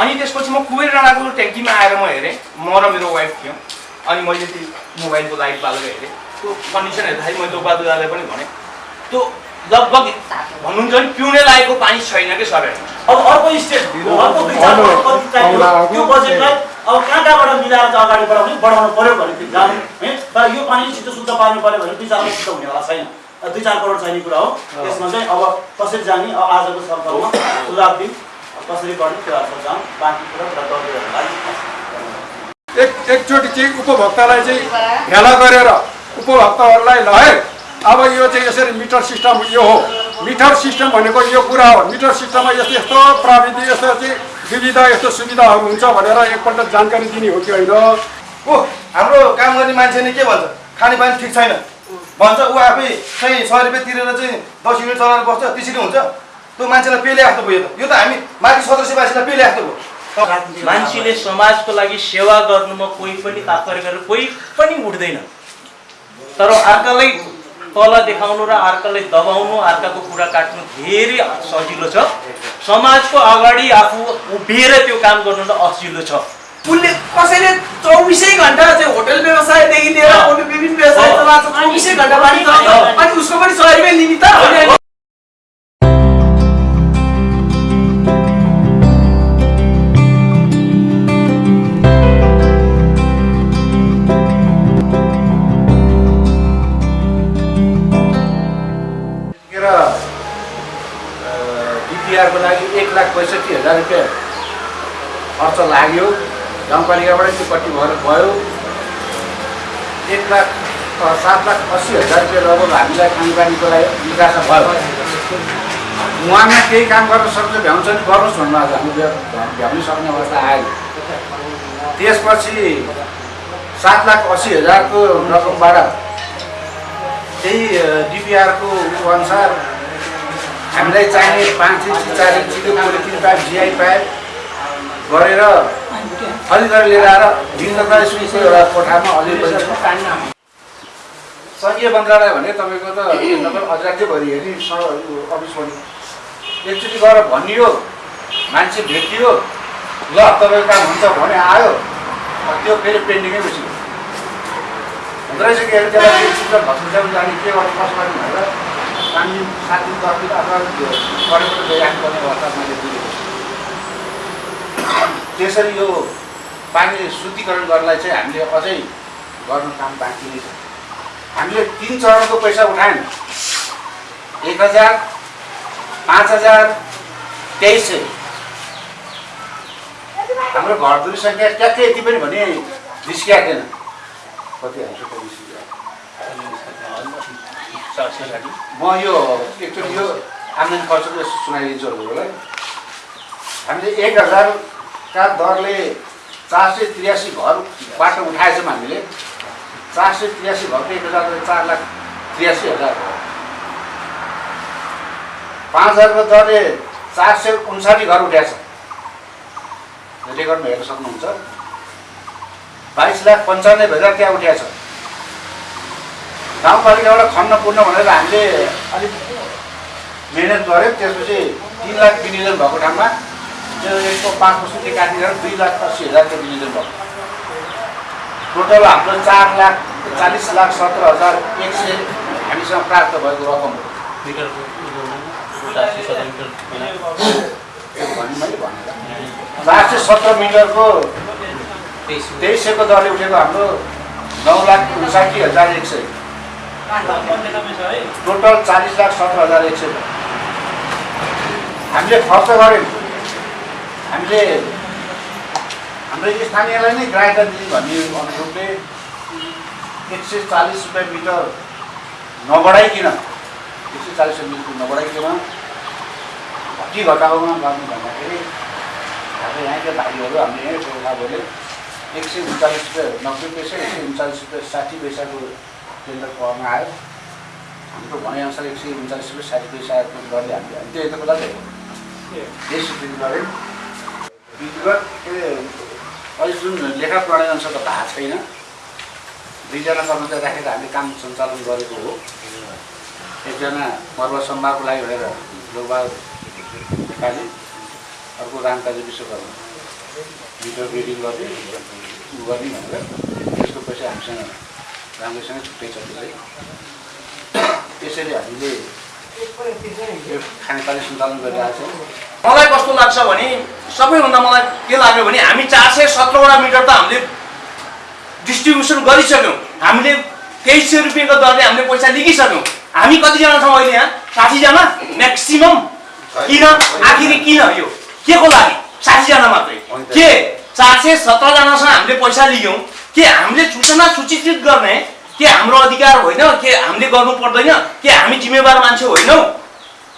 अनि त्यसपछि म कुबेर डाँडाको ट्याङ्कीमा आएर म हेरेँ। म र मेरो वाइफ थियौँ। अनि मैले त्यो मोबाइलको लाइट बालेर हेरेँ। त्यो कन्डिसन हेर्दाखेरि मैले त्यो बादुरालाई पनि भनेँ त्यो लगभग भन्नुहुन्छ भने पिउने लागेको पानी छैन कि सर? अब अर्को स्टेट त्यो बजेटलाई अब कहाँ कहाँबाट मिलाएर चाहिँ अगाडि बढाउने बढाउनु पऱ्यो भने जानु है? तर यो पानी छिटो शुद्ध पार्नु पऱ्यो भने दुई चार छिटो हुनेवाला छैन। दुई चार करोड चाहिने कुरा हो। त्यसमा चाहिँ अब कसरी जाने? अब आजको सरकारमा सुझाव दिउँ। कसरी गर्ने त्यो अर्थ जाउँ बाँकी कुरा एक एकचोटि चाहिँ उपभोक्तालाई चाहिँ भेला गरेर उपभोक्ताहरूलाई ल है अब यो चाहिँ यसरी मिटर सिस्टम यो हो। मिटर सिस्टम भनेको यो कुरा हो। मिटर सिस्टममा यस्तो यस्तो प्रविधि यस्तो चाहिँ सुविधा यस्तो सुविधाहरू हुन्छ भनेर एकपल्ट जानकारी दिने हो कि होइन? ऊ हाम्रो काम गर्ने मान्छेले के भन्छ? खानेपानी ठिक छैन। भन्छ ऊ आफै चाहिँ सय रुपियाँ तिरेर चाहिँ दस युनिट चलाएर बस्छ त्यसरी हुन्छ। त्यो मान्छेलाई पेले जस्तो भयो यो त। यो त हामी माथि सदस्यवासीलाई पेले जस्तो भयो मान्छेले समाजको लागि सेवा गर्नुमा कोही पनि तात्पर्य गरेर कोही पनि उठ्दैन। तर अर्कालाई तल देखाउनु र अर्कालाई दबाउनु अर्काको कुरा काट्नु धेरै सजिलो छ। समाजको अगाडि आफू उभिएर त्यो काम गर्नु त असजिलो छ। उसले कसैले चौबिसै घन्टा चाहिँ होटल व्यवसायदेखि लिएर अरू विभिन्न व्यवसाय चलाएको चौबिसै घन्टा अनि उसको पनि पैँसठी हजार रुपियाँ खर्च लाग्यो। गाउँपालिकाबाट त्यो कति भएर गयो? एक लाख सात लाख अस्सी हजार रुपियाँ लगभग हामीलाई खानेपानीको लागि निकास भयो। उहाँमा केही काम गर्न सक्छ भ्याउँछ नि गर्नुहोस् भन्नु आज हामी भ्या- भ्याउनै सक्ने अवस्था आयो। त्यसपछि सात लाख अस्सी हजारको रकमबाट त्यही डिपिआरको अनुसार हामीलाई चाहिने पाँच इन्च चार इन्चको पोलिथिन पाइप जिआई पाइप गरेर गरेर लिएर आएर भिन्नता स्कुलको एउटा कोठामा अलिअलि सङ्घीय मन्त्रालय भने तपाईँको त नगर अझै भरि हेरि अफिस पनि एकचोटि गएर भनियो मान्छे भेटियो ल तपाईँको काम हुन्छ भने आयो त्यो फेरि पेन्डिङै बस्यो। हुँदो रहेछ कि त्यसलाई जाने के गर्नु कसो गर्नु भनेर दिन सात अथवा गइराख्नुपर्ने अवस्था मैले बुझेको छु त्यसरी यो पानी शुद्धिकरण गर्नलाई चाहिँ हामीले अझै गर्नु काम बाँकी नै छ हामीले तिन चरणको पैसा उठायौँ एक हजार पाँच हजार तेइस सय हाम्रो घरधुरी सङ्ख्या ट्याक्कै यति पनि भने निस्किएको थिएन कति निस्किएको म यो एकचोटि यो आम्दानी खर्चको सुनाइदिन्छु हजुरहरूलाई। हामीले एक हजारका दरले चार सय त्रियासी घर बाटो उठाएछौँ हामीले चार सय त्रियासी घरको एक हजार चार लाख त्रियासी हजार। पाँच हजारको दरले चार सय उन्साठी घर उठाएछ। रेकर्डमा हेर्न सक्नुहुन्छ। बाइस लाख पन्चानब्बे हजार त्यहाँ उठाएछ। गाउँपालिकाबाट खन्न पुर्न भनेर हामीले अलिक मिहिनेत गऱ्यौँ त्यसपछि तिन लाख विनियोजन भएको ठाउँमा त्यो यसको पाँच पर्सेन्टले काटिएर दुई लाख अस्सी हजारको विनियोजन भयो। टोटल हाम्रो चार लाख चालिस लाख सत्र हजार एक सय हामीसँग प्राप्त भएको रकम चार सय सत्र मिटरको तेइस सयको दरले उठेको हाम्रो नौ लाख उन्साठी हजार एक सय। टोटल चालिस लाख सत्र हजार एक सय हामीले खर्च गऱ्यौँ। हामीले हाम्रो स्थानीयलाई नै ग्राहकता दिने भन्ने अनुरूपले एक सय चालिस रुपियाँ मिटर नबढाइकन एक सय चालिस रुपियाँ मिटर नबढाइकन घटी घटाउमा गर्नु भन्दाखेरि हाम्रो यहाँका भाइहरू हामीले यहीँ गोर्खाहरूले एक सय उन्चालिस रुपियाँ नब्बे पैसा एक सय उन्चालिस रुपियाँ साठी पैसाको टेन्डर गर्न आयो। हाम्रो भनाइअनुसार एक सय उन्चालिस रुपियाँ साठी पैसाको दरले हामीले। हामी त्यो यता बेला यस स्थिति गऱ्यौँ विधिवत के अहिले जुन लेखा प्रणाली अनुसार त भएको छैन। दुईजना कर्मचारी राखेर हामीले काम सञ्चालन गरेको हो। एकजना पर्व सम्भारको लागि भनेर लोकबहादुर नेपाली अर्को रामकाजी विश्वकर्मा। मिटर रिडिङ गर्ने उ गर्ने भनेर। त्यसको पैसा हामीसँग राम्रोसँग छुट्टै छ त्यसै। त्यसरी हामीले यो खानेपानी सञ्चालन गरिरहेको छौँ। मलाई कस्तो लाग्छ भने सबैभन्दा मलाई के लाग्यो भने हामी चार सय सत्रवटा मिटर त हामीले डिस्ट्रिब्युसन गरिसक्यौँ। हामीले तेइस सय रुपियाँको दरले हामीले पैसा लिइसक्यौँ हामी कतिजना छौँ अहिले यहाँ? साठीजना? म्याक्सिमम् किन? आखिर किन यो? के को लागि? साठीजना मात्रै। के? चार सय सत्रजनासँग हामीले पैसा लियौँ। के हामीले सूचना सूचित गर्ने के हाम्रो अधिकार होइन के हामीले गर्नु पर्दैन के हामी जिम्मेवार मान्छे होइनौँ?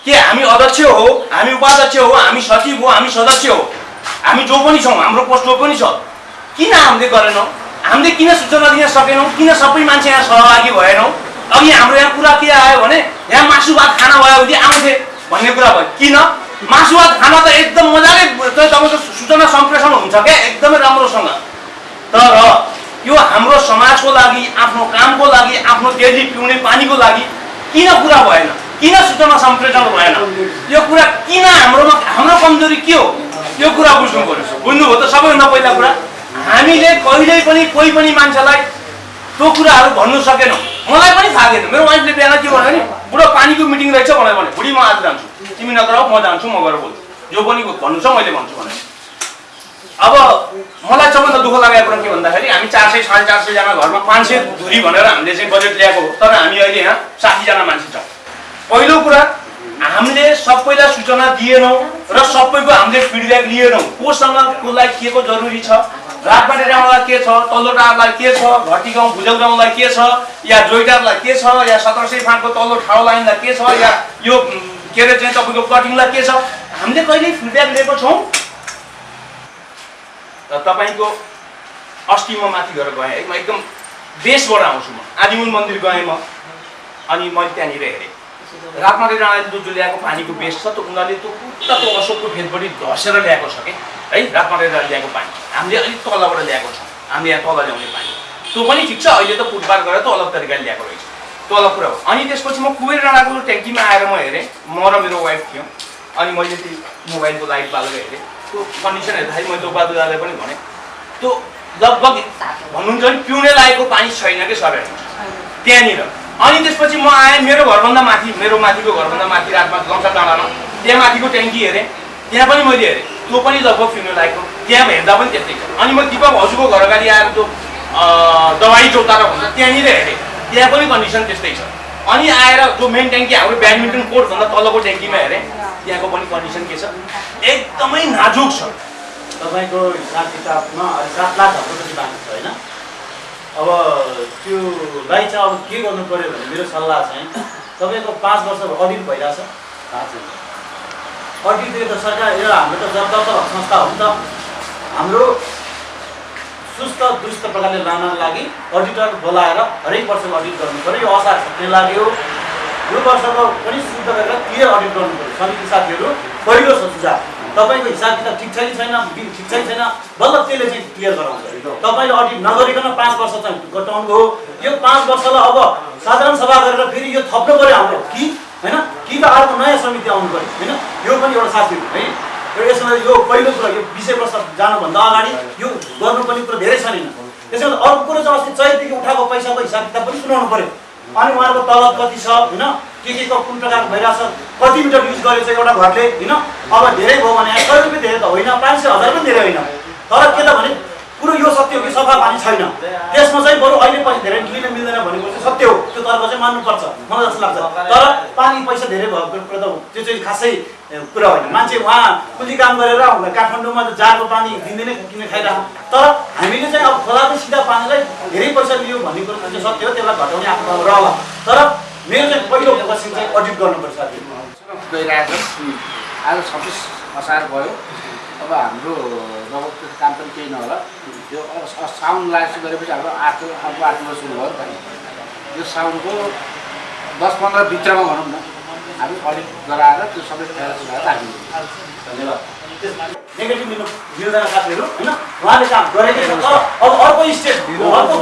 के हामी अध्यक्ष हो हामी उपाध्यक्ष हो हामी सचिव हो हामी सदस्य हो? हामी जो पनि छौँ हाम्रो पोस्ट जो पनि छ किन हामीले गरेनौँ? हामीले किन सूचना दिन सकेनौँ? किन सबै मान्छे यहाँ सहभागी भएनौँ? अघि हाम्रो यहाँ कुरा के आयो भने यहाँ मासु भात खाना भयो भने आउँथे भन्ने कुरा भयो। किन? मासु भात खाना त एकदम मजाले तपाईँको सूचना सम्प्रेषण हुन्छ क्या एकदमै राम्रोसँग। तर यो हाम्रो समाजको लागि आफ्नो कामको लागि आफ्नो डेली पिउने पानीको लागि किन कुरा भएन? किन सूचना सम्प्रेषण भएन? यो कुरा किन हाम्रोमा हाम्रो कमजोरी के हो? यो कुरा बुझ्नु पर्यो बुझ्नुभयो त सबैभन्दा पहिला कुरा हामीले कहिल्यै पनि कोही पनि मान्छेलाई त्यो कुराहरू भन्नु सकेनौँ। मलाई पनि थाहा थिएन मेरो वाइफले बिहान के भन्यो भने बुढो पानीको मिटिङ रहेछ भनेर भने बुढी म आज जान्छु। तिमी नगराऊ म जान्छु म गएर बोल्छु। जो पनि भन्नु छ मैले भन्छु भने अब मलाई सबभन्दा दुःख लागेको कुरा के भन्दाखेरि हामी चार सय साढे चार सयजना घरमा पाँच सय धुरी भनेर हामीले चाहिँ बजेट ल्याएको हो। तर हामी अहिले यहाँ साठीजना मान्छे छौँ। पहिलो कुरा हामीले सबैलाई सूचना दिएनौँ र सबैको हामीले फिडब्याक लिएनौँ। कोसँग कसलाई के को जरुरी छ रातबाटे गाउँलाई के छ तल्लो टारलाई के छ घटी गाउँ भुजल गाउँलाई के छ या जोइटारलाई के छ या सत्र सय फाँटको तल्लो ठाउँ लाइनलाई के छ या यो के अरे चाहिँ तपाईँको कटिङलाई के छ। हामीले कहिले फिडब्याक लिएको छौँ। तपाईँको अस्ति म माथि गएर गएँ है। म एकदम देशबाट आउँछु म। आदिमुल मन्दिर गएँ म। अनि मैले त्यहाँनिर हेरेँ। रातमाटे डाँडाले जो ल्याएको पानीको बेस छ त उनीहरूले त्यो पुरा त्यो अशोकको फेदपट्टि धसेर ल्याएको छ कि? है रातमाटे डाँडा ल्याएको पानी। हामीले अलिक तलबाट ल्याएको छौँ। हामीले यहाँ तल ल्याउने पानी। त्यो पनि ठिक छ अहिले त फुटपाथ गरेर त अलग तरिकाले ल्याएको रहेछ। अलग कुरा हो अनि त्यसपछि म कुबेर डाँडाको ट्याङ्कीमा आएर म हेरेँ। म र मेरो वाइफ थियौँ। अनि मैले त्यो मोबाइलको लाइट बालेर हेरेँ। त्यो कन्डिसन हेर्दाखेरि मैले बाबु दादालाई पनि भनेँ। त्यो लगभग भन्नुहुन्छ नि पिउने लागेको पानी छैन कि सर? त्यहाँनिर। अनि त्यसपछि म आएँ मेरो घरभन्दा माथि मेरो माथिको घरभन्दा माथि रातमा लङ्का डाँडामा त्यहाँ माथिको ट्याङ्की हेरेँ। त्यहाँ पनि मैले हेरेँ। त्यो पनि लगभग पिउने लागेको त्यहाँ हेर्दा पनि त्यस्तै छ। अनि म दिपक हजुरको घर अगाडि आएर त्यो अँ, दवाई चौतारा भन्छ त्यहाँनिर हेरेँ। त्यहाँ पनि कन्डिसन त्यस्तै छ। अनि आएर जो मेन ट्याङ्की हाम्रो ब्याडमिन्टन कोर्टभन्दा तलको ट्याङ्कीमा हेरेँ। त्यहाँको पनि कन्डिसन के छ? एकदमै नाजुक छ। तपाईँको हिसाब किताबमा अहिले सात लाख जति बाँकी छ होइन? अब त्योलाई चाहिँ अब के गर्नु पऱ्यो भने मेरो सल्लाह चाहिँ तपाईँको पाँच वर्ष अडिट भइरहेछ। अडिट त सरकार यो हाम्रो त जब जब संस्था हो नि त। हाम्रो सुस्त दुस्त प्रकारले लान लागि अडिटर बोलाएर हरेक वर्षको अडिट गर्नु पऱ्यो यो असार लाग्यो। यो वर्षको पनि शुद्ध गरेर क्लियर अडिट गर्नु पऱ्यो। समिति साथीहरू पहिलो छ सुझाव। तपाईँको हिसाब किताब ठिक छ कि छैन ठिक छ कि छैन बल्ल त्यसले चाहिँ क्लियर गराउँछ। तपाईँले अडिट नगरिकन पाँच वर्ष चाहिँ घटाउनु हो यो पाँच वर्षलाई अब साधारण सभा गरेर फेरि यो थप्नु पऱ्यो हाम्रो। कि? होइन? कि त अर्को नयाँ समिति आउनु पऱ्यो। होइन? यो पनि एउटा साथीहरू है र यसमा यो पहिलो कुरा यो विषय प्रस्ताव जानुभन्दा अगाडि यो गर्नुपर्ने कुरा धेरै छ नि। त्यसमा अर्को कुरो चाहिँ अस्ति चैतदेखि उठाएको पैसाको हिसाब किताब पनि सुनाउनु पऱ्यो। अनि उहाँहरूको तलब कति छ होइन? के के को कुन प्रकारको भइरहेछ कति मिटर युज गरेछ एउटा घरले होइन? अब धेरै भयो भने सय रुपियाँ धेरै त होइन पाँच सय हजार पनि धेरै होइन। तर के त भने कुरो यो सत्य हो कि सफा पानी छैन त्यसमा चाहिँ बरु अहिले पैसा धेरै लिन मिल्दैन भनेको चाहिँ सत्य हो त्यो तर्क चाहिँ मान्नुपर्छ मलाई जस्तो लाग्छ तर पानी पैसा धेरै भएको कुरा त त्यो चाहिँ खासै कुरा होइन मान्छे उहाँ कुली काम गरेर उहाँ काठमाडौँमा जाडो पानी दिनदिनै किन खाइरह तर हामीले चाहिँ अब खोलाको सिधा पानीलाई धेरै पैसा लियो भन्ने कुरो चाहिँ सत्य हो त्यसलाई घटाउने आफ्नो रहला तर मेरो चाहिँ पहिलो क्वेसन चाहिँ अडिट गर्नुपर्छ आज छब्बिस असार भयो अब हाम्रो त्यो काम पनि केही नहोला यो अब सा- साउन लास्ट गरेपछि हाम्रो आठ अर्को आठमा सुरु भयो नि त यो साउनको दस पन्ध्र भित्रमा भनौँ न हामी अडिट गराएर त्यो सबै सुधाएर राखिदिन्छौँ धन्यवाद। नेगेटिभ मिल्दैन साथीहरू होइन? उहाँले काम गरेकै छ। तर अब अर्को स्टेट अर्को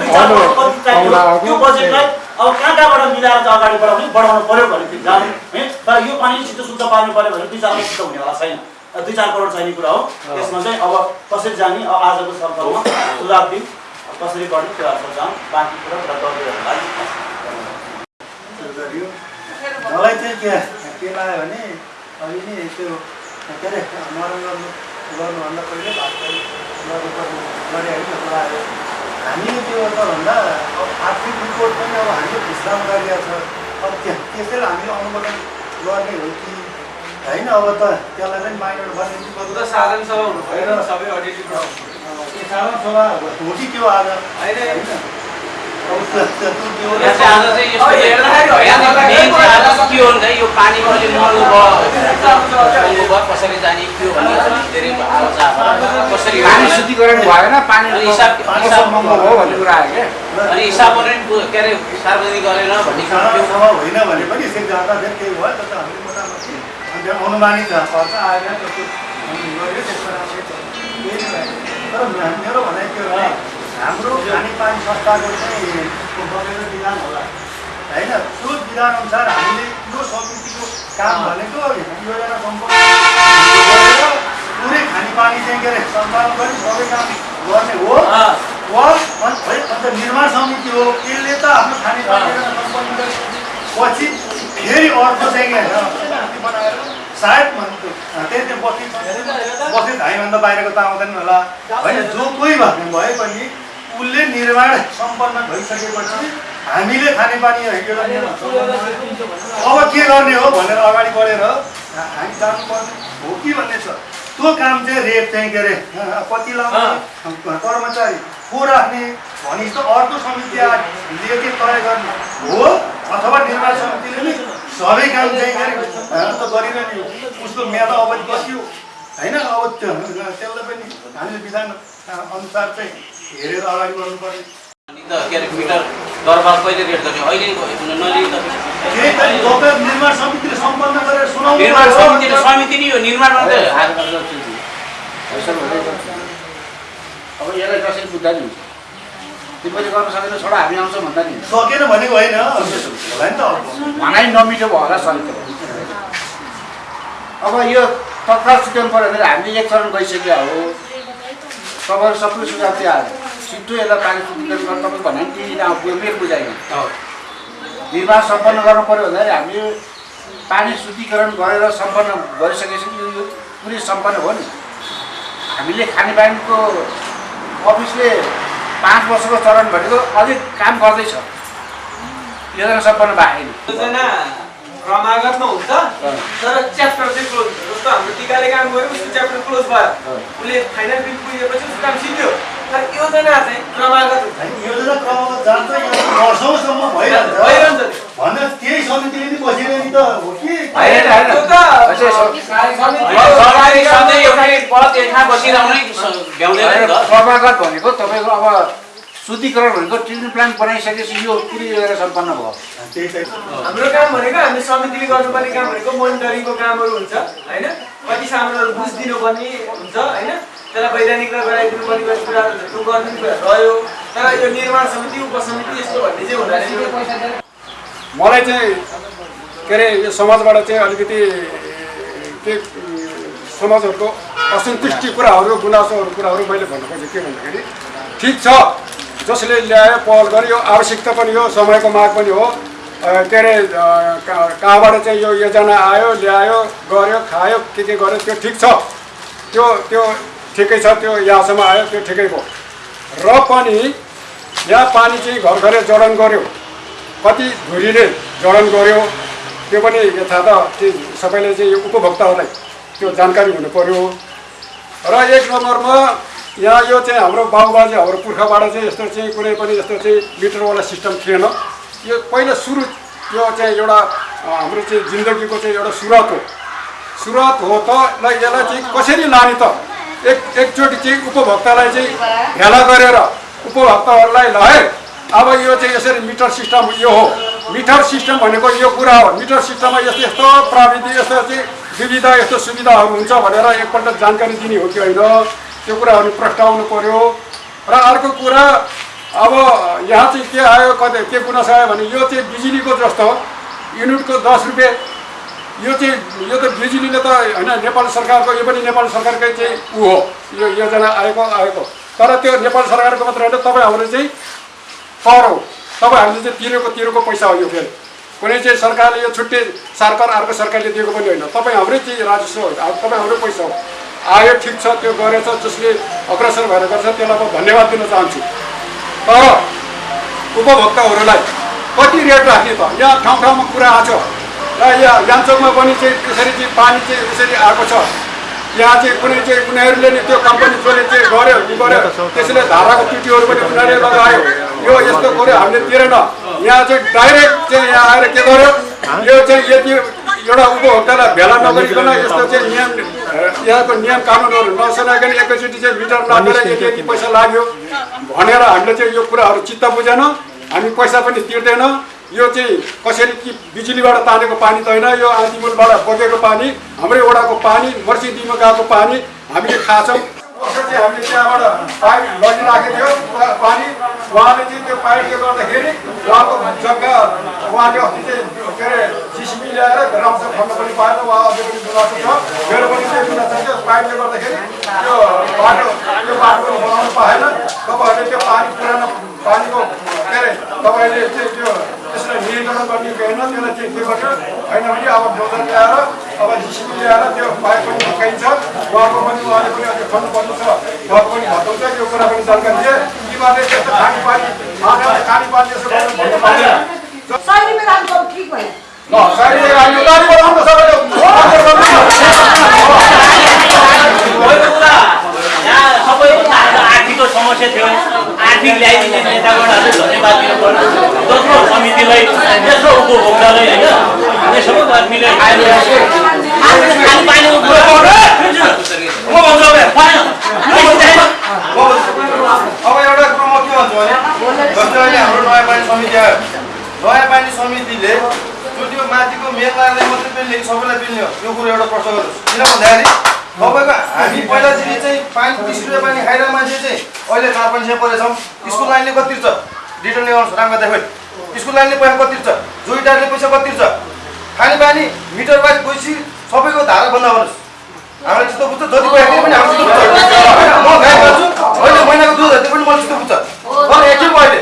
त्यो बजेटलाई अब कहाँ कहाँबाट मिलाएर चाहिँ अगाडि बढाउने बढाउनु पऱ्यो भने जानु। है? तर यो पानी छिटो शुद्ध पार्नु पऱ्यो भने दुई चार हुनेवाला छैन। दुई चार करोड चाहिने कुरा हो। त्यसमा चाहिँ अब कसरी जाने अब आजको छलफलमा सुझाव दिउँ कसरी गर्ने त्यो आजको जाउँ बाँकी कुरा गरियो मलाई चाहिँ के के लाग्यो भने अहिले नि त्यो के अरे मरण गर्नु गर्नुभन्दा पहिले गर्नुपर्ने गरे होइन लाग्यो। हामीले त्यो त भन्दा अब आर्थिक रिपोर्ट पनि अब हामीले विश्राम गरिरहेको छ। अब त्यो त्यसैले हामीले अनुमोदन गर्ने हो कि होइन अब त त्यसलाई पनि माइनर बनिन्छ त साधारण सभा हुनु भएन सबै अडिटिङ साधारण सभा हो कि त्यो आज। होइन। यो पानीको अहिले महँगो भयो। कसरी जाने के हो भन्ने धेरै। कसरी पानी गर्ने? शुद्धिकरण भएन पानी हिसाब पानी हिसाब महँगो हो भन्ने कुरा आयो क्या। अनि हिसाब पनि के अरे सार्वजनिक गरेन भन्ने होइन भने पनि अनुमानित खर्च आएर त्यो हामी गऱ्यो त्यसको राम्रो छ। केही नै भएन। तर मेरो भनाइ के हो भने हाम्रो खानेपानी संस्थाको चाहिँ बनेको विधान होला होइन त्यो विधान अनुसार हामीले यो समितिको काम भनेको योजना सम्पन्न गरेर पुरै खानेपानी चाहिँ के अरे सञ्चालन गर्ने सबै काम गर्ने हो अन्त निर्माण समिति हो यसले त आफ्नो खानेपानी सम्पन्न पछि फेरि अर्को चाहिँ के बनाएर सायद त्यही त्यो बस्ती बस्ती धाइभन्दा बाहिरको त आउँदैन होला। होइन जो कोही भए भए पनि उसले निर्माण सम्पन्न भइसकेपछि हामीले खानेपानी सम्पन्न गरेर अब के गर्ने हो भनेर अगाडि बढेर हामी जानुपर्ने हो कि भन्ने छ। त्यो काम चाहिँ रेट चाहिँ के अरे कति लाउने कर्मचारी को राख्ने भने जस्तो अर्को समिति के तय गर्ने हो अथवा निर्माण समितिले नै सबै काम चाहिँ के अरे अँ, त गरिरहने हो। उसको म्याद अवधि कति हो होइन अब त्यो त्यसलाई पनि हामीले विधान अनुसार चाहिँ हेरेर अगाडि बढ्नुपर्ने मिटर दरबार कहिले रेट गर्ने? अहिले निर्माण समितिले सम्पन्न गरेर सुनाउनु निर्माण। समिति नै हो अब यसलाई कसरी बुझ्दा नि हुन्छ तिमीले गर्न सकेन छोडा हामी आउँछौँ भन्दा नि। सकेन भनेको होइन। होला नि त। भनाइ नमिठो भयो होला सरिता अब यो तत्काल छुट्याउनु पऱ्यो भने हामीले एक चरण गइसक्यो हो। तपाईँहरू सबै सुझाव त्यो आयो छिट्टो यसलाई पानी शुद्धिकरण गर्नु तपाईँ भने नि तिमीले आउँथ्यो मेरो बुझाइमा निर्माण सम्पन्न गर्नु पऱ्यो भन्दाखेरि हामीले पानी शुद्धिकरण गरेर सम्पन्न गरिसकेपछि यो पुरै सम्पन्न हो नि। हामीले खानेपानीको अफिसले पाँच वर्षको चरण भनेको अझै काम गर्दैछ। योजना सम्पन्न भएको छैन योजना क्रमागतमा हुन्छ तर च्याप्टर चाहिँ क्लोज हुन्छ। जस्तो हाम्रो टिकाले काम गर्यो उसको च्याप्टर क्लोज भयो। उसले फाइनल बिल पुगेपछि उसको काम सिद्धियो तर योजना चाहिँ क्रमागत हुन्छ। योजना क्रममा जान्छ वर्षौँसम्म भइरहन्छ। भइरहन्छ। भन्दा त्यही समितिले नि बसिरहने त हो कि? होइन, होइन। त्यो त अझै स- समिति- सरकारी सधैँ एउटै पद एकमा बसिरहनै स- भ्याउँदैन नि त। क्रमागत भनेको तपाईँको अब शुद्धिकरण भनेको ट्रिटमेन्ट प्लान्ट बनाइसकेपछि यो पुरै योजना सम्पन्न भयो। हाम्रो काम भनेको हामी समितिले गर्नुपर्ने काम भनेको मोनिटरिङको कामहरू हुन्छ होइन? कति सामानहरू बुझ दिनुपर्ने हुन्छ होइन? त्यसलाई वैधानिक र गराइदिनु पर्ने कति कुराहरू हुन्छ त्यो गर्ने कुरा रह्यो। तर यो निर्माण समिति उपसमिति यस्तो भन्ने चाहिँ हुँदैन। मलाई चाहिँ के अरे यो समाजबाट चाहिँ अलिकति के समाजहरूको असन्तुष्टि कुराहरू गुनासोहरू कुराहरू मैले भन्नु खोजेँ के भन्दाखेरि ठिक छ। जसले ल्यायो पहल गर्यो आवश्यकता पनि हो समयको माग पनि हो के अरे कहाँबाट चाहिँ यो योजना आयो ल्यायो गर्यो खायो के के गर्यो त्यो ठिक छ। त्यो त्यो ठिकै छ त्यो यहाँसम्म आयो त्यो ठिकै भयो र पनि यहाँ पानी चाहिँ घर घरै जडान गर्यो। कति धुरीले जडान गर्यो त्यो पनि यथार्थ त्यो सबैले चाहिँ यो उपभोक्ताहरूलाई त्यो जानकारी हुनु पर्यो र एक नम्बरमा यहाँ यो चाहिँ हाम्रो बाबुबाजे हाम्रो पुर्खाबाट चाहिँ यस्तो चाहिँ कुनै पनि यस्तो चाहिँ मिटरवाला सिस्टम थिएन। यो पहिला सुरु यो चाहिँ एउटा हाम्रो चाहिँ जिन्दगीको चाहिँ एउटा सुरुवात हो। सुरुवात हो त ल यसलाई चाहिँ कसरी लाने त? एक एकचोटि चाहिँ उपभोक्तालाई चाहिँ भेला गरेर उपभोक्ताहरूलाई ल अब यो चाहिँ यसरी मिटर सिस्टम यो हो। मिटर सिस्टम भनेको यो कुरा हो। मिटर सिस्टममा यस्तो यस्तो प्रविधि यस्तो चाहिँ सुविधा यस्तो सुविधाहरू हुन्छ भनेर एकपल्ट जानकारी दिने हो कि होइन त्यो कुराहरू प्रस्ताउनु पर्यो। र अर्को कुरा अब यहाँ चाहिँ के आयो कतै के गुनासो आयो भने यो चाहिँ बिजुलीको जस्तो युनिटको दस रुपियाँ यो चाहिँ यो त बिजुलीले त होइन नेपाल सरकारको यो पनि नेपाल सरकारकै चाहिँ ऊ हो। यो योजना आएको आएको। तर त्यो नेपाल सरकारको मात्र होइन तपाईँहरूले चाहिँ हो तपाईँहरूले चाहिँ तिरेको तिरेको पैसा हो यो फेरि। कुनै चाहिँ सरकारले यो छुट्टै सरकार अर्को सरकारले दिएको पनि होइन। तपाईँ हाम्रै चाहिँ राजस्व हो तपाईँ हाम्रै पैसा हो। आयो ठिक छ त्यो गरेछ जसले अग्रसर भएर गर्छ त्यसलाई म धन्यवाद दिन चाहन्छु। तर उपभोक्ताहरूलाई कति रेट राख्ने त? यहाँ ठाउँ ठाउँमा कुरा आएको छ। र यहाँ याङचोकमा पनि चाहिँ त्यसरी चाहिँ पानी चाहिँ यसरी आएको छ। यहाँ चाहिँ कुनै चाहिँ उनीहरूले नि त्यो कम्पनी जसले चाहिँ गर्यो उ गर्यो त्यसले धाराको पिटीहरू पनि उनीहरूले लगायो। यो यस्तो गर्यो हामीले तिरेन। यहाँ चाहिँ डाइरेक्ट चाहिँ यहाँ आएर के गर्यो? यो चाहिँ यति एउटा उपभोक्तालाई भेला नगरिकन यस्तो चाहिँ नियम यहाँको नियम कानुनहरू नसुनाइकन एकैचोटि चाहिँ मिटर नापेर यति यति पैसा लाग्यो भनेर हामीले चाहिँ यो कुराहरू चित्त बुझेन। हामी पैसा पनि तिर्दैन। यो चाहिँ कसरी कि बिजुलीबाट तानेको पानी त होइन यो आँधीमुलबाट बगेको पानी हाम्रै वडाको पानी मर्सिडीमा गएको पानी हामीले खान्छौँ चाहिँ हामीले त्यहाँबाट पाइप लगिराखेको थियो। पानी उहाँले चाहिँ त्यो पाइपले गर्दाखेरि उहाँको जग्गा उहाँले अस्ति चाहिँ के अरे सिसिबी ल्याएर राम्रोसँग खन्न पनि पाएन उहाँ अझै पनि गुनासो छ। मेरो पनि त्यही गुनासो छ पाइपले गर्दाखेरि त्यो बाटो त्यो बाटो बनाउनु पाएन। तपाईँहरूले त्यो पानी पुरानो पानीको के अरे तपाईँले चाहिँ त्यो त्यसलाई नियन्त्रण गर्ने कि होइन त्यसलाई चाहिँ के गर्छ होइन भने अब डोजर ल्याएर अब जिसिबी ल्याएर त्यो पाइप पनि निकाइन्छ उहाँको पनि उहाँले पनि अझै खन्नुपर्ने छ उहाँको पनि यो कुरा पनि जानकारी दिए तिमीहरूले त्यस्तो खाने पानी खाने पानी यसो गर्नु भन्नु ल गाडी बनाउनु सबैले आर्थिकको समस्या थियो। आर्थिक ल्याइदिने नेतागणहरूले धन्यवाद दिनु पर्यो। दोस्रो समितिलाई तेस्रो उपभोक्तालाई होइन यो सबै म भन्छु अब। एउटा कुरो म के भन्छु भने जस्तै अहिले हाम्रो नयाँ पानी समिति आयो। नयाँ पानी समितिले माथिको लाइनलाई मात्रै पेल्ने कि सबैलाई पेल्ने हो। यो कुरो एउटा प्रश्न गर्नुहोस्। किन भन्दाखेरि तपाईँको हामी पहिलादेखि चाहिँ पानी तिस रुपियाँ पानी खाइरहेको मान्छे चाहिँ अहिले चार पाँच सय परेछौँ। स्कुल लाइनले कति तिर्छ? रिटर्न राम्रो देखाइ स्कुल लाइनले पैसा कति तिर्छ? जोइटारले पैसा कति तिर्छ? खाने पानी मिटर वाइज गएपछि सबैको धारा बन्द गर्नुहोस्। हामीलाई त्यस्तो बुझ्छ? जति पैसा पनि हाम्रो म गाई गर्छु अहिले महिनाको दुध त्यो पनि मलाई त्यस्तो बुझ्छ। तर अहिले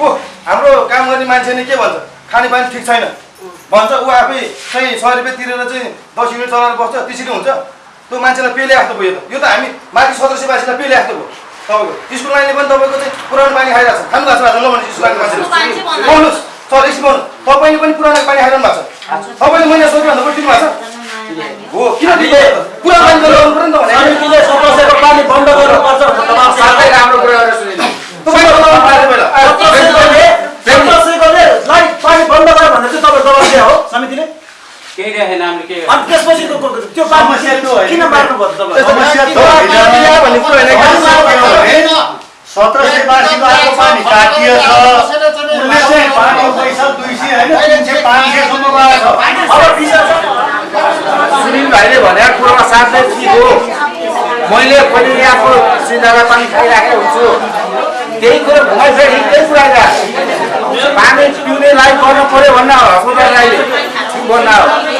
ऊ हाम्रो काम गर्ने मान्छेले के भन्छ? खाने पानी ठिक छैन। भन्छ ऊ आफै चाहिँ सय रुपियाँ तिरेर चाहिँ दस युनिट चलाएर बस्छ त्यसरी हुन्छ। त्यो मान्छेलाई पेले जस्तो भयो यो त। यो त हामी माथि सदस्यवासीलाई पेले जस्तो भयो। तपाईँको स्कुल लाइनले पनि तपाईँको चाहिँ पुरानो पानी खाइरहेको छ। खानु भएको छ ल भने स्कुल लाइनको मान्छेले बोल्नुहोस्। सर बोल्नु। तपाईँले पनि पुरानो पानी खाइरहनु भएको छ। तपाईँले मैले सोधिरहनु पनि छ। हो किन दिनु पुरानो पानी लगाउनु पऱ्यो नि त भने। पानी बन्द गर्नुपर्छ। तपाईँ साह्रै राम्रो कुरा गरेर सुनिनु पानी बन्द गर भनेर चाहिँ तपाईँ जवाब दिए हो समितिले। केही राखेन हामीले के अनि त्यसपछि त्यो- किन मार्नु भयो तपाईँ? समस्या त यहाँ भन्ने कुरो होइन सत्र सय बासीको आएको पानी काटिएछ उसले चाहिँ पानीको पैसा दुई सय होइन तिन सय पाँच सयसम्म गएको छ। सुनिल भाइले भनेको कुरोमा साथै दिएको मैले पनि यहाँको पानी खाइराखेको हुन्छु। त्यही कुरो त्यही कुरा पानी पिउनेलाई गर्नु पऱ्यो भन्न हस्पिटललाई भन्न हो।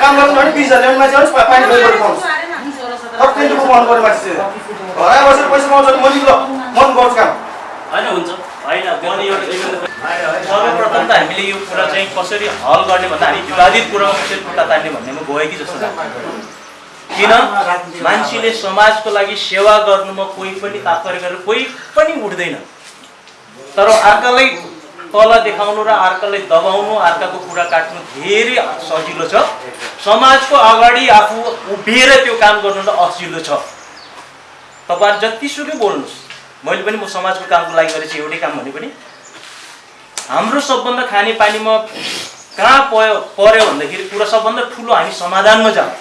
काम गर्ने भने बिस हजार ल्याउने मान्छे पानी पाउनु पर्ने मान्छे चाहिँ घर आएर बसेर पैसा पाउँछ म पनि गर्छु काम। होइन हुन्छ। होइन सर्वप्रथम त हामीले यो कुरा चाहिँ कसरी हल गर्ने भन्दा हामी विवादित कुरामा कसरी खुट्टा तान्ने भन्नेमा गयो कि जस्तो लाग्छ किन? मान्छेले समाजको लागि सेवा गर्नुमा कोही पनि तात्पर्य गरेर कोही पनि उठ्दैन। तर अर्कालाई तल देखाउनु र अर्कालाई दबाउनु अर्काको कुरा काट्नु धेरै सजिलो छ। समाजको अगाडि आफू उभिएर त्यो काम गर्नु त असिलो छ। तपाईँहरू जतिसुकै बोल्नुहोस्। मैले पनि म समाजको कामको लागि गरेपछि एउटै काम भने पनि। हाम्रो सबभन्दा खानेपानीमा कहाँ पऱ्यो पऱ्यो भन्दाखेरि कुरा सबभन्दा ठुलो हामी समाधानमा जाउँ।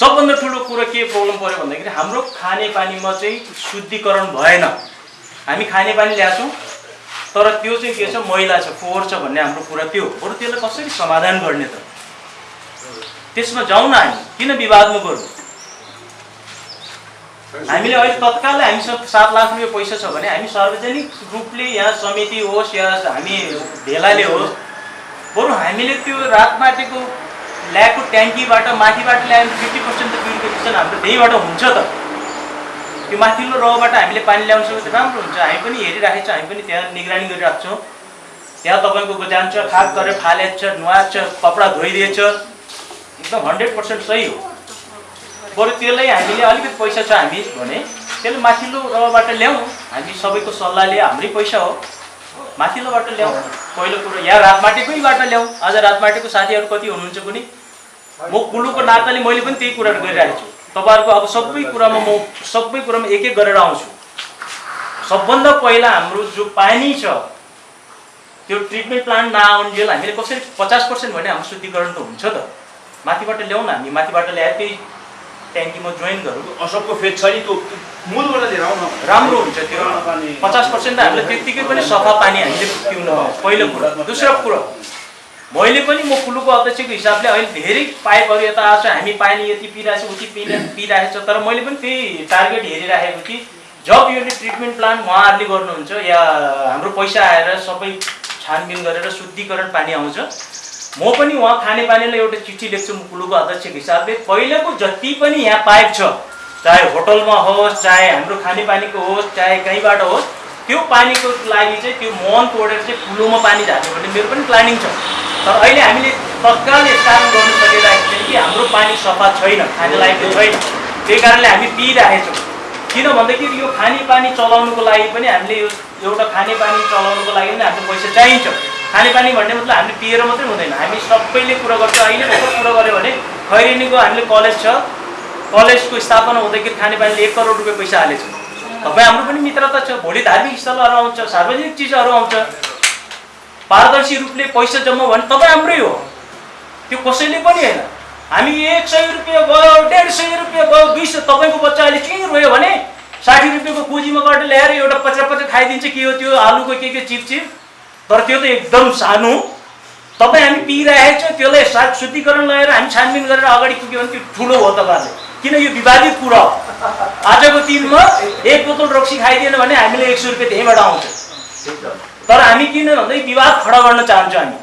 सबभन्दा ठुलो कुरो के प्रब्लम पऱ्यो भन्दाखेरि हाम्रो खानेपानीमा चाहिँ शुद्धिकरण भएन। हामी खानेपानी ल्याएको छौँ तर त्यो चाहिँ के छ मैला छ फोहोर छ भन्ने हाम्रो कुरा त्यो हो। बरु त्यसलाई कसरी समाधान गर्ने त? त्यसमा जाउँ न हामी। किन विवादमा गरौँ? हामीले अहिले तत्कालै हामीसँग सात लाख रुपियाँ पैसा छ भने हामी सार्वजनिक रूपले यहाँ समिति होस् या हामी भेलाले होस् बरु हामीले त्यो रातमाटेको ल्याएको ट्याङ्कीबाट माथिबाट ल्यायो भने फिफ्टी पर्सेन्ट त प्युरिफिकेसन हाम्रो त्यहीँबाट हुन्छ त। त्यो माथिल्लो रबाट हामीले पानी ल्याउन सक्यो राम्रो हुन्छ। हामी पनि हेरिराखेको छ हामी पनि त्यहाँ निगरानी गरिरहेको छौँ। त्यहाँ तपाईँको जान्छ खाक गरेर फालेछ नुहाएछ कपडा धोइदिएछ एकदम हन्ड्रेड पर्सेन्ट सही हो। बरु त्यसलाई हामीले अलिकति पैसा छ हामी भने त्यसले माथिल्लो रबाट ल्याउँ। हामी सबैको सल्लाहले हाम्रै पैसा हो। माथिल्लोबाट ल्याउँ। पहिलो कुरो यहाँ रातमाटेकैबाट ल्याउँ। आज रातमाटेको साथीहरू कति हुनुहुन्छ पनि म कुलुको नाताले मैले पनि त्यही कुराहरू गरिरहेको छु। तपाईँहरूको अब सबै कुरामा म सबै कुरामा एक एक गरेर आउँछु। सबभन्दा पहिला हाम्रो जो पानी छ त्यो ट्रिटमेन्ट प्लान्ट नआउन्जेल हामीले कसरी पचास पर्सेन्ट भने हाम्रो शुद्धिकरण त हुन्छ त। माथिबाट ल्याउँ न हामी माथिबाट ल्याएर त्यही ट्याङ्कीमा जोइन गरौँ। असबको फेद छ नि त्यो मूलबाट लिएर आउन। राम्रो हुन्छ त्यो। पचास पर्सेन्ट त हामीले त्यत्तिकै पनि सफा पानी हामीले पिउनु पाउँछ पहिलो कुरो। दोस्रो कुरो। मैले पनि म कुलुको अध्यक्षको हिसाबले अहिले धेरै पाइपहरू यता आएको छ हामी पानी यति पिइरहेको छ उति पिइ पिइरहेको छ तर मैले पनि त्यही टार्गेट हेरिराखेको कि जब यो ट्रिटमेन्ट प्लान उहाँहरूले गर्नुहुन्छ या हाम्रो पैसा आएर सबै छानबिन गरेर शुद्धिकरण पानी आउँछ। म पनि उहाँ खानेपानीलाई एउटा चिठी लेख्छु म कुलुको अध्यक्षको हिसाबले। पहिलेको जति पनि यहाँ पाइप छ चाहे होटलमा होस् चाहे हाम्रो खानेपानीको होस् चाहे कहीँबाट होस् त्यो पानीको लागि चाहिँ त्यो मन तोडेर चाहिँ कुलोमा पानी झार्ने भन्ने मेरो पनि प्लानिङ छ। तर अहिले हामीले तत्काल कारण गर्नु सकिरहेको छैन कि हाम्रो पानी सफा छैन खाने लायकको छैन। त्यही कारणले हामी पिइरहेछौँ। किन भन्दाखेरि यो खानेपानी चलाउनुको लागि पनि हामीले यो एउटा खानेपानी चलाउनुको लागि पनि हाम्रो पैसा चाहिन्छ। खानेपानी भन्ने मतलब हामीले पिएर मात्रै हुँदैन। हामी सबैले कुरा गर्छौँ। अहिले भर्खर कुरा गऱ्यो भने खैरेनीको हामीले कलेज छ कलेजको स्थापना हुँदाखेरि खानेपानीले एक करोड रुपियाँ पैसा हालेछ। तपाईँ हाम्रो पनि मित्रता छ। भोलि धार्मिक स्थलहरू आउँछ सार्वजनिक चिजहरू आउँछ। पारदर्शी रूपले पैसा जम्मा भने तपाईँ हाम्रै हो। त्यो कसैले पनि होइन। हामी एक सय रुपियाँ गयो डेढ सय रुपियाँ गयो दुई सय तपाईँको बच्चा अहिले के रोयो भने साठी रुपियाँको पुँजीमा गरेर ल्याएर एउटा पचास पचास खाइदिन्छ। के हो त्यो? आलुको के के चिप चिप? तर त्यो त एकदम सानो। तपाईँ हामी पिइरहेको छौँ त्यसलाई साग शुद्धिकरण लगाएर हामी छानबिन गरेर अगाडि पुग्यो भने त्यो ठुलो हो तपाईँहरूले। किन यो विवादित कुरा हो? आजको दिनमा एक बोतल रक्सी खाइदिएन भने हामीले एक सय रुपियाँ त्यहीँबाट आउँछ। तर हामी किन भन्दै विवाद खडा गर्न चाहन्छौँ हामी?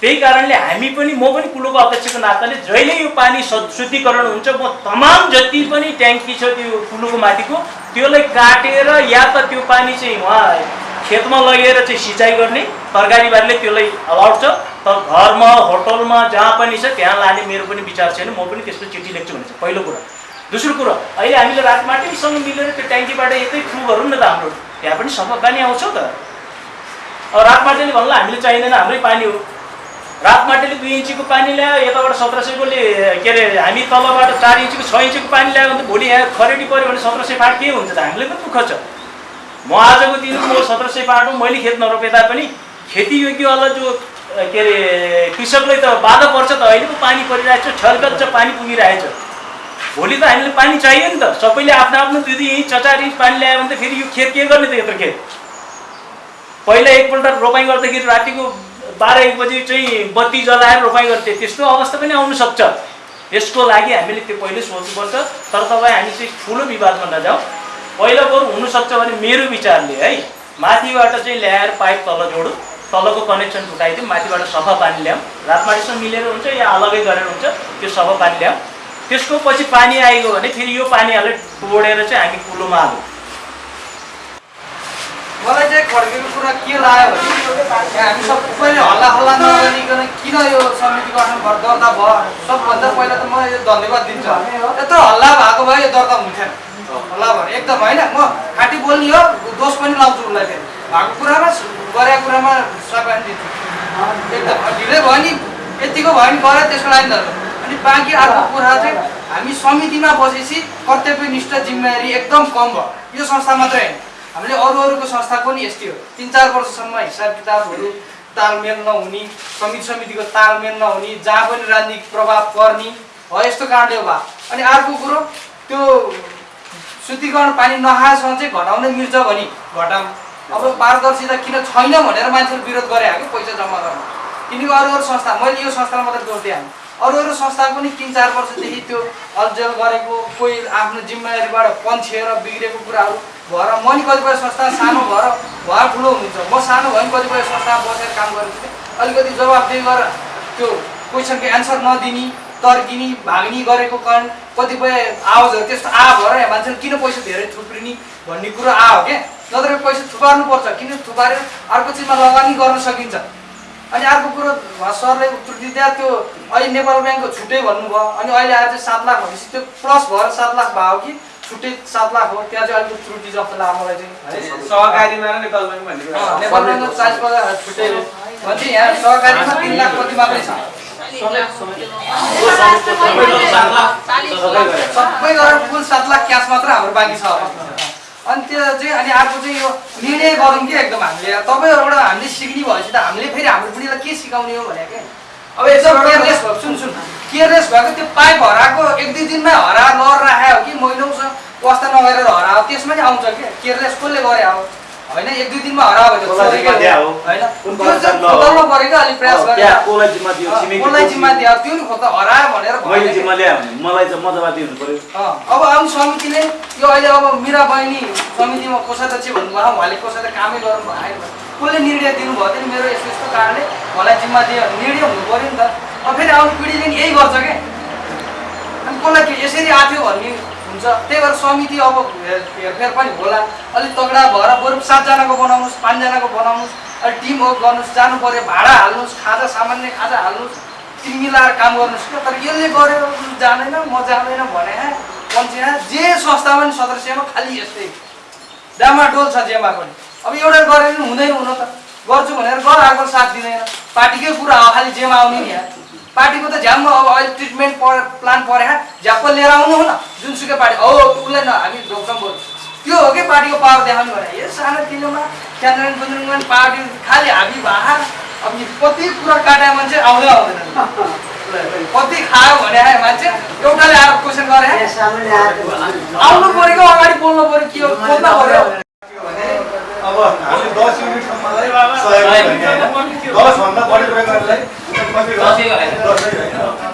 त्यही कारणले हामी पनि म पनि कुलोको अध्यक्षको नाताले जहिले यो पानी शुद्धिकरण हुन्छ म तमाम जति पनि ट्याङ्की छ त्यो कुलोको माथिको त्यसलाई काटेर या त त्यो पानी चाहिँ उहाँ खेतमा लगेर चाहिँ सिँचाइ गर्ने। तरकारी बारीले त्यसलाई अलाउड छ। तर घरमा होटलमा जहाँ पनि छ त्यहाँ लाने मेरो पनि विचार छैन। म पनि त्यस्तो चिठी लेख्छु भने चाहिँ पहिलो कुरा। दोस्रो कुरो अहिले हामीले रातमाटीसँग मिलेर त्यो ट्याङ्कीबाट यतै थ्रु गरौँ न त हाम्रो। त्यहाँ पनि सफा पानी आउँछ त। अब रातमाटीले भन्ला हामीले चाहिँदैन हाम्रै पानी हो। रातमाटीले दुई इन्चीको पानी ल्यायो यताबाट सत्र सयकोले के अरे हामी तलबाट चार इन्चीको छ इन्चीको पानी ल्यायो भने त भोलि यहाँ खरेडी पऱ्यो भने सत्र सय फाट के हुन्छ त? हामीलाई पनि दुःख छ। म आजको दिन म सत्र सय फाटौँ मैले खेत नरोपे तापनि खेती योग्यवाला जो के अरे कृषकलाई त बाधा पर्छ त अहिले पो पानी परिरहेछ छलकच्च पानी पुगिरहेछ। भोलि त हामीले पानी चाहियो नि त। सबैले आफ्नो आफ्नो दुई दुई इन्च चार इन्च पानी ल्यायो भने त फेरि यो खेत के गर्ने त यत्रो खेत? पहिला एकपल्ट रोपाइँ गर्दाखेरि रातिको बाह्र एक बजी चाहिँ बत्ती जलाएर रोपाइँ गर्थे। त्यस्तो अवस्था पनि आउन सक्छ। यसको लागि हामीले त्यो पहिले सोच्नुपर्छ। तर तपाईँ हामी चाहिँ ठुलो विवादमा नजाउँ पहिला बरु हुनसक्छ भने मेरो विचारले है माथिबाट चाहिँ ल्याएर पाइप तल जोडौँ तलको कनेक्सन फुटाइदिउँ माथिबाट सफा पानी ल्याउँ रातमाटीसँग मिलेर हुन्छ या अलगै गरेर हुन्छ त्यो सफा पानी ल्याउँ। त्यसको पछि पानी आइगयो भने फेरि यो पानीहरूलाई तोडेर चाहिँ हामी कुलोमा हालौँ मलाई चाहिँ खड्केको कुरा के लाग्यो भने हामी सबैले हल्ला हल्ला नगरिकन किन यो समिति गठन दर्ता भयो? सबभन्दा पहिला त म यो धन्यवाद दिन्छु। यत्रो हल्ला भएको भए यो दर्ता हुन्थेन। हल्ला भयो एकदम होइन म खाँटी बोल्ने हो दोष पनि लाउँछु उसलाई फेरि। भएको कुरामा गरेको कुरामा सघाइ दिन्छु। एकदम ढिलै भयो नि यतिको भयो नि गरे त्यसको लागि धन्यवाद। अनि बाँकी अर्को कुरा चाहिँ हामी समितिमा बसेपछि कर्तव्यनिष्ठ जिम्मेवारी एकदम कम भयो। यो संस्था मात्रै होइन। हामीले अरू अरूको संस्थाको पनि यस्तै हो। तिन चार वर्षसम्म हिसाब किताबहरू तालमेल नहुने समिति समितिको तालमेल नहुने जहाँ पनि राजनीतिक प्रभाव पर्ने हो यस्तो कारणले हो भयो अनि अर्को कुरो त्यो शुद्धिकरण पानी नखाएसम्म चाहिँ घटाउनै मिल्छ भने घटाउँ। अब पारदर्शिता किन छैन भनेर मान्छेले विरोध गरे कि पैसा जम्मा गर्न। किनकि अरू अरू संस्था मैले यो संस्थालाई मात्रै दोष दिएँ अरू अरू संस्थाको पनि तिन चार वर्षदेखि त्यो अल्झेल गरेको कोही आफ्नो जिम्मेवारीबाट पन्छिएर बिग्रेको कुराहरू भएर म नि कतिपय संस्था सानो भएर भए ठुलो हुनुहुन्छ म सानो भए पनि कतिपय संस्थामा बसेर काम गरेको थिएँ। अलिकति जवाबदेही गरेर त्यो क्वेसनको एन्सर नदिने। तर्किने भाग्ने गरेको कारण कतिपय आवाजहरू त्यस्तो आ भएर यहाँ मान्छेले किन पैसा धेरै थुप्रिने भन्ने कुरो आयो क्या? नत्र पैसा थुपार्नुपर्छ किन थुपारेर अर्को चिजमा लगानी गर्न सकिन्छ? अनि अर्को कुरो सरले त्रुटि दिए त्यो अहिले नेपाल ब्याङ्कको छुट्टै भन्नुभयो अनि अहिले आज सात लाख भनेपछि त्यो प्लस भएर सात लाख भयो कि? छुट्टै सात लाख हो त्यहाँ चाहिँ अलिकति त्रुटि जस्तो लाग्यो मलाई चाहिँ। सहकारीमा नेपाल ब्याङ्क भन्ने कुरा अँ, नेपाल ब्याङ्कको चालिस पचास छुट्टै हो। भने यहाँ सहकारीमा तिन लाख कति मात्रै छ? सबै गरेर कुल सात लाख क्यास मात्र हाम्रो बाँकी छ अनि त्यो चाहिँ अनि अर्को चाहिँ यो निर्णय गरौँ कि एकदम हामीले तपाईँहरूबाट हामीले सिक्ने भएपछि त हामीले फेरि हाम्रो बुढीलाई के सिकाउने हो भने क्या अब यसो केयरलेस भयो सुन सुन केयरलेस भएको त्यो पाइप हराएको एक दुई दिनमै हरा लर राखेको हो कि महिनौसँग वास्ता नगरेर हरायो त्यसमा नि आउँछ क्या केयरलेस कसले गरे हो होइन एक दुई दिनमा हरायो भने अब आउनु समितिले यो अहिले अब मिरा बहिनी समितिमा कोषाध्यक्ष भन्नुभयो उहाँले कोषाध्यक्ष कामै गर्नु भएन। कसले निर्णय दिनुभयो नि मेरो यस्तो यस्तो कारणले मलाई जिम्मा दियो निर्णय हुनु पऱ्यो नि त। अब फेरि आउने पिँढीले नि यही गर्छ क्या अनि कसलाई यसरी आथ्यो भन्ने हुन्छ। त्यही भएर समिति अब हेर- हेरफेर पनि होला। अलिक तगडा भएर बरु सातजनाको बनाउनुहोस् पाँचजनाको बनाउनुहोस् अलिक टिम वर्क गर्नुहोस् जानु पऱ्यो भाडा हाल्नुहोस् खाजा सामान्य खाजा हाल्नुहोस् टिम मिलाएर काम गर्नुहोस्। क्या तर यसले गर्यो उ जाँदैन म जाँदैन भने पन्छे जे संस्थामा पनि सदस्यमा खालि यस्तै। डामाडोल छ जेमा पनि। अब एउटा गरेर हुँदैन हुन त। गर्छु भनेर गर अर्को साथ दिँदैन। पार्टीकै कुरा हो खालि जेमा आउने नि यहाँ पार्टीको त झ्याम्म अब अहिले ट्रिटमेन्ट पर प्लान परे झ्याप्प लिएर आउनु हो न जुनसुकै पार्टी औ उसलाई न हामी रोक्छौँ बरु त्यो हो कि पार्टीको पावर देखाउनु भने यो सानो तिनोमा क्यान्द्रन कुन्द्रन पार्टी खालि हामी भाहा अब कति कुरा काट्या मान्छे आउँदै आउँदैन। कति खायो भने आयो मान्छे एउटाले आएर क्वेसन गरे। आउनु पऱ्यो कि अगाडि बोल्नु पऱ्यो के हो बोल्नु पऱ्यो। अब हामीले दस युनिटसम्मलाई दसभन्दा बढी होइन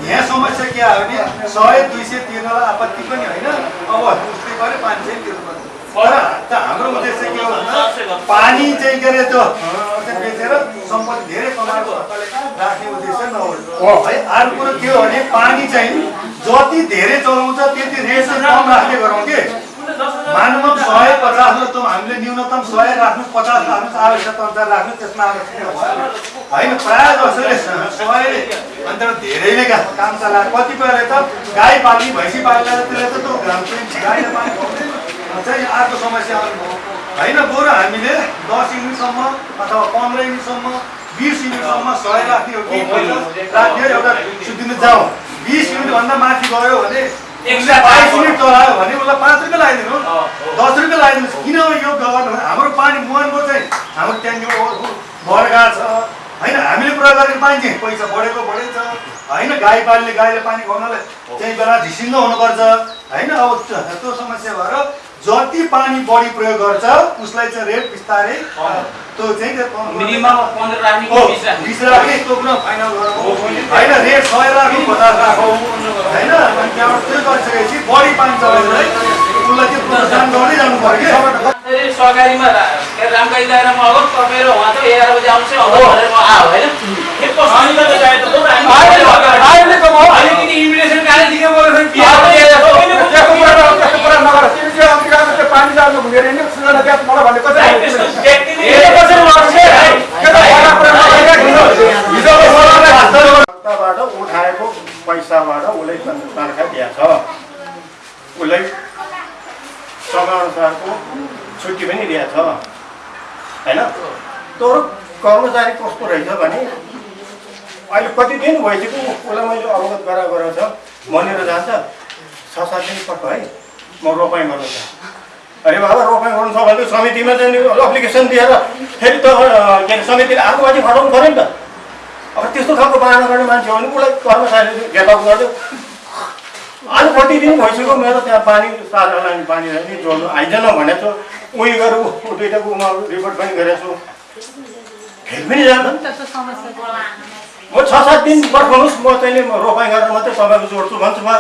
यहाँ समस्या के आयो भने सय दुई सय तिर्नलाई आपत्ति पनि होइन। अब उसले गरे पाँच सय तिर्नुपर्छ तर त हाम्रो उद्देश्य के हो भन्दा पानी चाहिँ के अरे त्यो बेचेर सम्पत्ति धेरै कमाएको राख्ने उद्देश्य नहो है अर्को कुरो के हो भने पानी चाहिँ जति धेरै चलाउँछ त्यति रेट कम राख्ने गरौँ के? मानव सय पचास त हामीले न्यूनतम सय राख्नु पचास राख्नु आवश्यकता अनुसार राख्नु त्यसमा होइन प्रायः जसोले सयले अन्त धेरै नै का- काम चलाएर कतिपयले त गाई पाल्ने भैँसी पाल्ने त्यसले त त्यो घाम चाहिँ अर्को समस्या आउनुभयो होइन बरु हामीले दस युनिटसम्म अथवा पन्ध्र युनिटसम्म बिस युनिटसम्म सय राख्ने हो कि? राख्ने एउटा सुत्दिनु जाउँ बिस युनिटभन्दा माथि गयो भने बाइस युनिट चलायो भने उसलाई पाँच रुपियाँ लगाइदिनु दस रुपियाँ लगाइदिनुहोस् किन यो गर्नु हाम्रो पानी मुहानको चाहिँ हाम्रो ट्याङ्कीमा भरगाड छ। होइन हामीले प्रयोग गरेको पानी चाहिँ पैसा बढेको बढेको छ होइन गाई पाल्ने गाईले पानी खुवाउनलाई त्यही बेला ढिसिङ्गो हुनुपर्छ। होइन अब त्यो समस्या भएर जति पानी बढी प्रयोग गर्छ उसलाई चाहिँ रेट बिस्तारै त्यो चाहिँ बिस राख्ने बिस राख्ने? त्यो कुरा फाइनल गरौँ होइन रेट सय राखौँ पचास राखौँ होइन अनि त्यहाँबाट त्यो गरिसकेपछि बढी पानी चलाउँदै उसलाई त्यो प्रोत्साहन गर्दै जानु पऱ्यो कि सरकारीमा दायरामा अब तपाईँ र उहाँ त एघार बजी आउँछ होइन? अलिकति दिएको पानी जानु उठाएको पैसाबाट उसले तनखा दिएछ उसलाई समयअनुसारको छुट्टी पनि दिएछ होइन? तर कर्मचारी कस्तो रहेछ भने अहिले कति दिन भइसक्यो उसलाई मैले अवगत गराएको रहेछ। मनेर जान्छ। छ सात दिन पक्क है। म रोपाइँ गर्नु अरे बाबा रोपाइँ गर्नु छ भने समितिमा चाहिँ एप्लिकेसन दिएर फेरि त के अरे समितिले मान्छे खटाउनु पऱ्यो नि त। अब त्यस्तो खालको बाहना गर्ने मान्छे हो भने उसलाई कर्मचारीले घेताउ गरिदियो आज दिन भइसक्यो मेरो त्यहाँ पानी साझा लाने पानी नि जोड्नु आइजन भनेको छु। उयो गरेर ऊ दुइटाको रिपोर्ट पनि गरेको छु। फेरि पनि जाँदैन म छ सात दिन पर्खाउनुहोस् म चाहिँ नि म रोपाइँ गरेर मात्रै तपाईँको जोड्छु भन्छु म।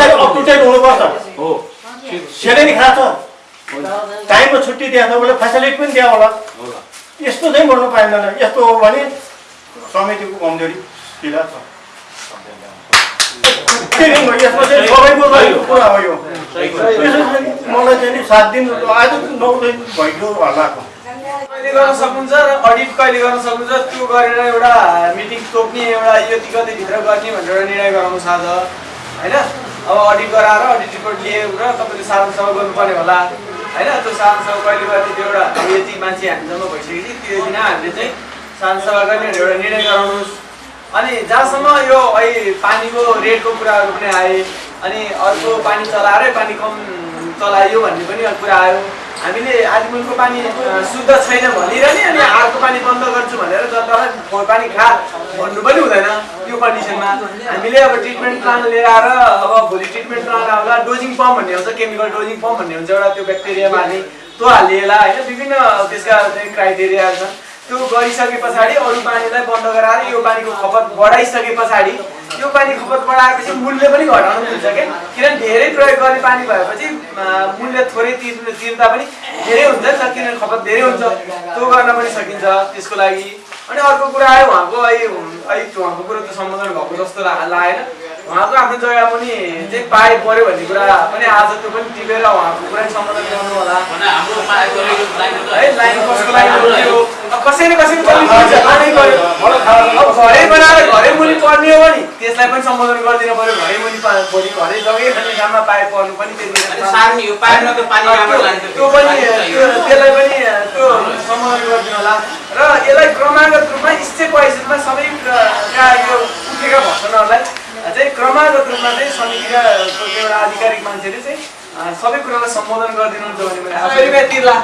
तपाईँले हुनुपर्छ। हो। सेलेरी खान्छ टाइममा छुट्टी दिएको छ उसलाई फेसिलिटी पनि दियो होला। यस्तो चाहिँ गर्नु पाइँदैन। यस्तो हो भने समितिको कमजोरी किला छ। यसमा चाहिँ सबैको रहेको कुरा हो यो। यसो चाहिँ मलाई चाहिँ नि सात दिन आज नौ दिन भइगयो हल्लाको कहिले गर्न सक्नुहुन्छ र अडिट कहिले गर्न सक्नुहुन्छ? त्यो गरेर एउटा मिटिङ तोक्ने एउटा यति कति भित्र गर्ने भनेर एउटा निर्णय गराउनु छ आज होइन? अब अडिट गराएर अडिट रिपोर्ट लिएर तपाईँले साधारण सभा गर्नुपर्ने होला होइन? त्यो साधारण सभा कहिले गर्ने त्यो एउटा यति मान्छे हामी जम्मा भइसकेपछि त्यो दिन हामीले चाहिँ साधारण सभा गर्ने एउटा निर्णय गराउनुहोस्। अनि जहाँसम्म यो अहिले पानीको रेटको कुराहरू पनि आए अनि अर्को पानी चलाएरै पानी कम चलाइयो भन्ने पनि कुरा आयो हामीले आदिमुलको पानी शुद्ध छैन भनिरहने अनि अर्को पानी बन्द गर्छु भनेर जनतालाई पानी खा भन्नु पनि हुँदैन त्यो कन्डिसनमा। हामीले अब ट्रिटमेन्ट प्लान लिएर आएर अब भोलि ट्रिटमेन्ट प्लान आउँदा डोजिङ पम्प भन्ने हुन्छ केमिकल डोजिङ पम्प भन्ने हुन्छ एउटा त्यो ब्याक्टेरिया मार्ने त्यो हालिएला होइन? विभिन्न त्यसका क्राइटेरियाहरू छन्। त्यो गरिसके पछाडि अरू पानीलाई बन्द गराएर यो पानीको खपत बढाइसके पछाडि यो पानी खपत बढाएपछि मूल्य पनि घटाउनु मिल्छ क्या किनभने धेरै प्रयोग गर्ने पानी भएपछि मूल्य थोरै तिर्नु तिर्दा पनि धेरै हुन्छ नि त किनभने खपत धेरै हुन्छ। त्यो गर्न पनि सकिन्छ त्यसको लागि। अनि अर्को कुरा आयो उहाँको अहिले अहिले उहाँको कुरो त सम्बोधन भएको जस्तो लागेन। उहाँको आफ्नो जग्गा पनि चाहिँ पाए पऱ्यो भन्ने कुरा पनि आज त्यो पनि टिपेर उहाँको कुरा सम्बोधन गर्नु होला। है लाइन कसको लागि हो अब कसै न कसैको चल्नु पर्छ लानै पर्यो अब घरै बनाएर घरै मुनि पर्ने हो भने त्यसलाई पनि सम्बोधन गरिदिनु पर्यो। घरै मुनि भोलि घरै जग्गै खाने काममा पाए पर्नु पनि त्यो पनि त्यो त्यसलाई पनि त्यो सम्बोधन गरिदिनु होला। र यसलाई क्रमागत रूपमा स्टेप वाइज रूपमा सबै का यो उठेका भर्सनहरूलाई चाहिँ क्रमागत रूपमा चाहिँ समितिका एउटा आधिकारिक मान्छेले चाहिँ सबै कुरालाई सम्बोधन गरिदिनुहुन्छ भने सय रुपियाँ तिर्ला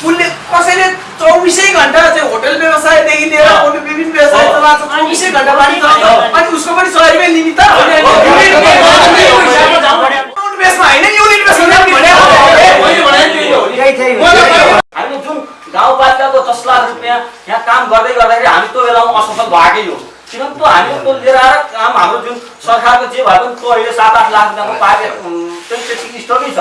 उसले कसैले चौबिसै घन्टा चाहिँ होटल व्यवसायदेखि लिएर अरू विभिन्न व्यवसाय चलाएको चौबिसै घन्टा पानी अनि उसको पनि सय रुपियाँ लिमिट त बेसमा होइन युनिट बेसमा हामी जुन गाउँपालिकाको दस लाख रुपियाँ यहाँ काम गर्दै गर्दाखेरि हामी त्यो बेलामा असफल भएकै हो किनभने त्यो हामी त्यो लिएर आएर काम हाम्रो जुन सरकारको जे भए पनि त्यो अहिले सात आठ लाख रुपियाँको पाए चाहिँ त्यति स्टकै छ।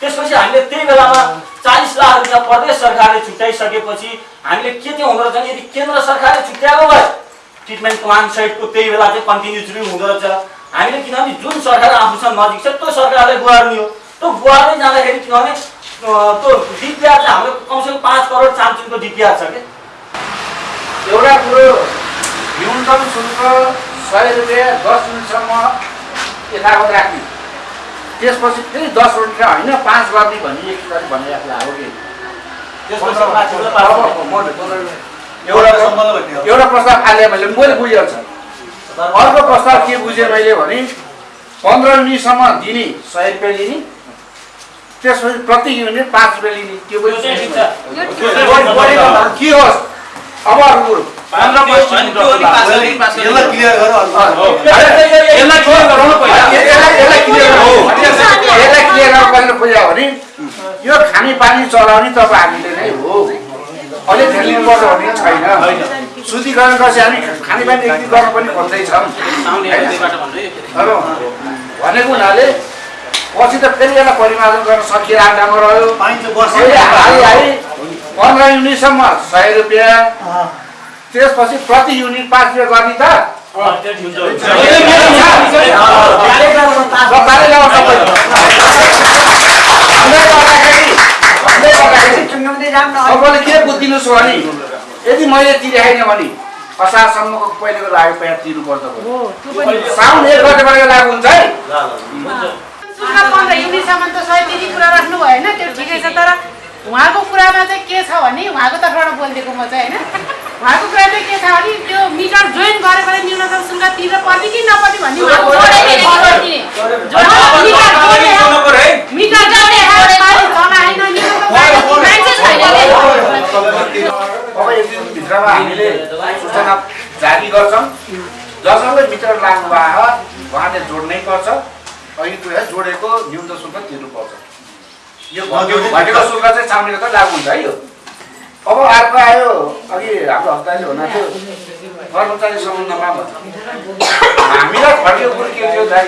त्यसपछि हामीले त्यही बेलामा चालिस लाख रुपियाँ प्रदेश सरकारले छुट्याइसकेपछि हामीले के चाहिँ हुँदो रहेछ यदि केन्द्र सरकारले छुट्याएको भए ट्रिटमेन्ट प्लान सहितको त्यही बेला चाहिँ कन्टिन्युसली हुँदो रहेछ। हामीले किनभने जुन सरकार आफूसँग नजिक छ त्यो सरकारलाई गुहार्ने हो त्यो गुहार्दै जाँदाखेरि किनभने त्यो डिपिआर चाहिँ हाम्रो कमसेकम पाँच करोड चामचुङको डिपिआर छ क्या एउटा कुरो न्यूनतम शुल्क सय रुपियाँ दस मिनटसम्म यथावत राख्ने। त्यसपछि फेरि दस मिनट होइन पाँच गर्ने भन्ने एकचोटि भनिराख्ला हो कि? एउटा प्रस्ताव फाले मैले मैले बुझेको छ अर्को प्रस्ताव के बुझेँ मैले भने पन्ध्र मिनटसम्म दिने सय रुपियाँ लिने त्यसपछि प्रति युनिट पाँच रुपियाँ लिने त्यो भन्दा के होस्? अब अर्को कुरो। पन्ध्र होइन, त्यो अलिक पास गरी, पास गरी। यसलाई क्लियर गर अन्त। यसलाई क्लियर गराउनु पहिला यसलाई यसलाई क्लियर गराउनु यसलाई क्लियर गराउनु पहिला खोज्यो भने यो खानेपानी चलाउने तपाईँ हामीले नै हो अलिक धेरै लिनुपर्छ भन्ने छैन शुद्धिकरण गरेपछि हामी खानेपानी एकदिन गर्न पनि खोज्दैछौँ भनेको हुनाले पछि त फेरि यसलाई परिमार्जन गर्न सकिरहेको ठाउँमा रह्यो पन्ध्र युनिटसम्म सय रुपियाँ त्यसपछि प्रति युनिट पाँच रुपियाँ गर्ने त। तपाईँले के बुझिदिनुहोस् भने यदि मैले तिरेखाइनँ भने असारसम्मको पहिलेको लाग्यो पैसा तिर्नुपर्छ। साउन एक गतेबाट लागु हुन्छ है। सुरुमा पन्ध्र युनिटसम्म त सयतिरी कुरा राख्नु होइन त्यो ठिकै छ तर उहाँको कुरामा चाहिँ के छ भने उहाँको तर्फबाट बोलिदिएको म चाहिँ होइन। उहाँको कुरा के छ भने त्यो मिटर जोइन गरेर न्यूनतम शुल्क तिर्न पर्ने कि नपर्ने भन्ने अब एक दिनभित्रमा हामीले सूचना जारी गर्छौँ। जसँगै मिटर लाग्नु भयो उहाँले जोड्नै पर्छ। अहिले कुरा जोडेको न्यूनतम शुल्क तिर्नुपर्छ। यो घटेको शुल्क चाहिँ चाउनेको त लागु हुन्छ है यो। अब अर्को आयो। अघि हाम्रो हप्ताले हुनुहुन्थ्यो कर्मचारी सम्बन्धमा हामीलाई घटेको कुरो के थियो दाइ?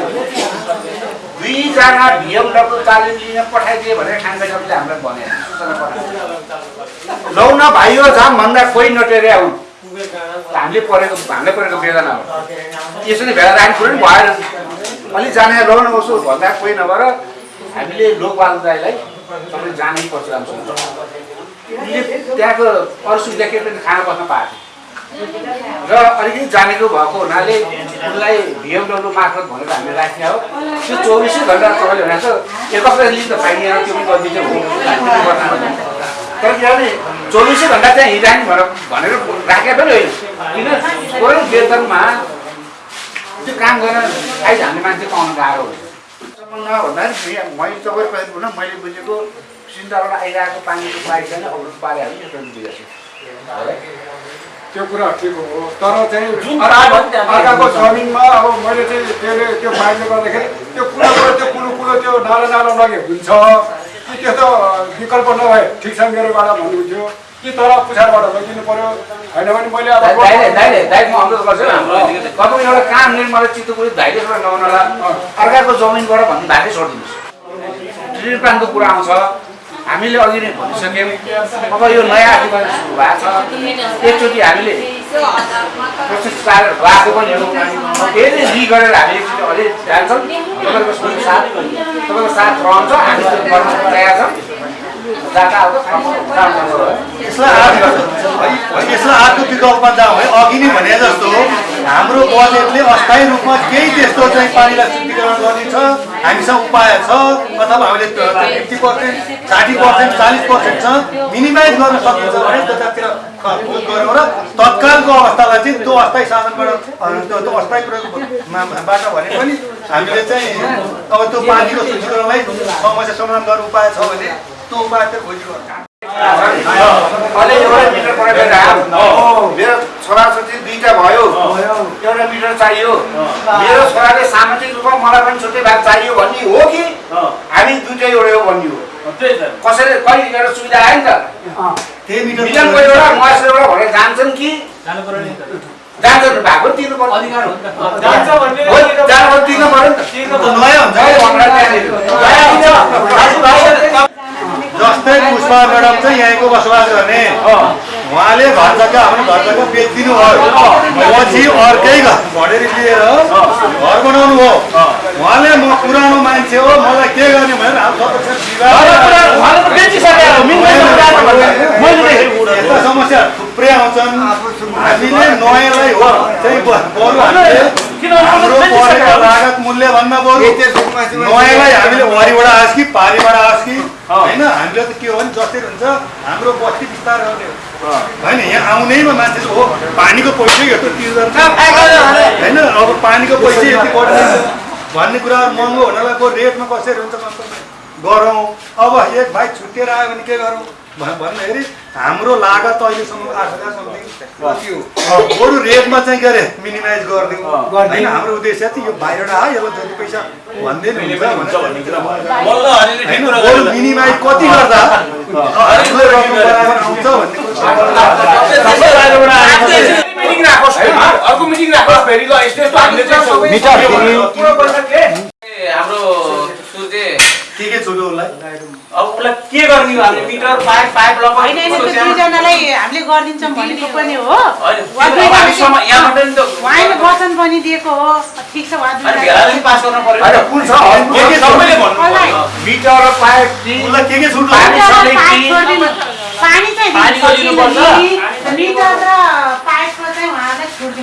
दुईजना बिएमडब्लु तालिम लिन पठाइदिए भने खानबाईले हामीलाई भने लौ न भाइयो जाम भन्दा कोही नटेरे आउन्। हामीले परेको हामीले परेको वेदना हो। यसरी भेला राख्नु कुरो नि भएन अलिक जाने लौ न उसो भन्दा कोही नभएर हामीले लोकपाल दाईलाई तपाईँ जानै पर्छ। उसले त्यहाँको अरू सुविधा के पनि खाना बस्न पाएको र अलिकति जानेको भएको हुनाले उसलाई भिएमडब्लु मार्फत भनेर हामीले राख्ने हो। त्यो चौबिसै घन्टा तपाईँले भनेको एक हप्ता लिन त त्यो पनि गरिदिन्छ तर किनभने चौबिसै घन्टा त्यहाँ हिँडिरहने भनेर भनेर राखे पनि होइन। किन? कोही वेतनमा त्यो काम गर्न आइज हामीले मान्छे पाउनु गाह्रो हुन्छ। भन्दाखेरि मैले तपाईँको भनौँ मैले बुझेको सिन्दाबाट आइरहेको पानीको पाइप छैन अवरोध पारेहरू यो पनि बुझेको त्यो कुरा ठिक हो। तर चाहिँ जुन अर्काको जमिनमा अब मैले चाहिँ त्यसले त्यो पाइपले गर्दाखेरि त्यो कुलोबाट त्यो कुलो कुलो त्यो नालो नालो लगे हुन्छ। कि त्यस्तो विकल्प नभए ठिक छ मेरोबाट भन्नुहुन्थ्यो। कि तर पुछारबाट लगिदिनु पर्यो। होइन भने मैले अब अनुरोध गर्छु। एउटा काम मलाई चित्त बुझ्यो धाइले छोडेर अर्काको जमिनबाट भन्नु धाइले छोडिदिनुहोस् ट्रिट प्लानको कुरा आउँछ। हामीले अघि नै भनिसक्यौँ। अब यो नयाँ अधिकार सुरु भएको छ। एकचोटि हामीले गएको पनि हो फेरि रि गरेर हामी एकचोटि अझै जान्छौँ। तपाईँको साथ तपाईँको साथ रहन्छ। हामी तयार छौँ। यसलाई यसलाई अर्को विकल्पमा जाउँ है अघि नै भने जस्तो हाम्रो बजेटले अस्थायी रूपमा केही त्यस्तो चाहिँ पानीलाई शुद्धिकरण गर्ने छ हामीसँग उपाय छ अथवा हामीले फिफ्टी पर्सेन्ट साठी पर्सेन्ट चालिस पर्सेन्ट छ मिनिमाइज गर्न सकिन्छ भने खर्च गऱ्यौँ र तत्कालको अवस्थालाई चाहिँ त्यो अस्थायी साधनबाट त्यो अस्थायी प्रयोगबाट भने पनि हामीले चाहिँ अब त्यो पानीको शुद्धिकरणलाई समस्या समाधान गर्ने उपाय छ भने खोजिरहनु आयो मेरो छोराछोरी दुईटा भयो एउटा मिटर चाहियो मेरो छोराले सामाजिक रूपमा मलाई पनि छुट्टै भाग चाहियो भन्ने हो कि हामी दुइटै एउटै हो भन्ने हो त्यही त कसैले कहिले एउटा सुविधा आयो नि त मिलनको एउटा एउटा भनेर जान्छन् कि त जान्छन् भएको तिर्नु पर्छ त जानु पर्यो नि त जस्तै पुष्पा म्याडम चाहिँ यहीँको बसोबास गर्ने। उहाँले घर जग्गा आफ्नो घर जग्गा बेचिदिनु भयो। पछि अर्कै घर भडेर लिएर घर बनाउनु हो। उहाँले म पुरानो मान्छे हो मलाई के गर्ने भनेर हाम्रो यस्ता समस्या थुप्रै आउँछन्। हामीले नयाँलाई हो चाहिँ बरु हामीले लागत मूल्य भन्दा बरु नयाँलाई हामीले वरिबाट आओस् कि पारीबाट आओस् कि होइन हामीले त के हो भने जस्तै हुन्छ हाम्रो बस्ती हो होइन यहाँ आउनेमा मान्छे हो पानीको पैसा यत्रो तिर्दैन होइन अब पानीको पैसा यति बढ्दैन भन्ने कुराहरू महँगो हुनलाई रेटमा कसरी हुन्छ गरौँ। अब एक भाइ छुट्टिएर आयो भने के गरौँ? भन्- भन्दाखेरि हाम्रो लागत अहिलेसम्म आठ हजार समथिङ कति हो बरु रेटमा चाहिँ के अरे मिनिमाइज गरिदिउँ। होइन हाम्रो उद्देश्य चाहिँ यो बाहिरबाट आयो यसलाई जति पैसा भन्दै भन्ने बरु। मिनिमाइज कति गर्दा? आउँछ भन्ने हाम्रो सूर्य के के छोटो उसलाई? अब उसलाई के गर्ने हो हामीले मिटर पाइप पाइप होइन होइन त्यो लगाउनु दुईजनालाई हामीले गरिदिन्छौँ भनेको पनि हो। उहाँले वचन दिएको हो। ठिक छ? मिटर पाइप चाहिँ। मिटर र पाइपको चाहिँ उहाँलाई छुट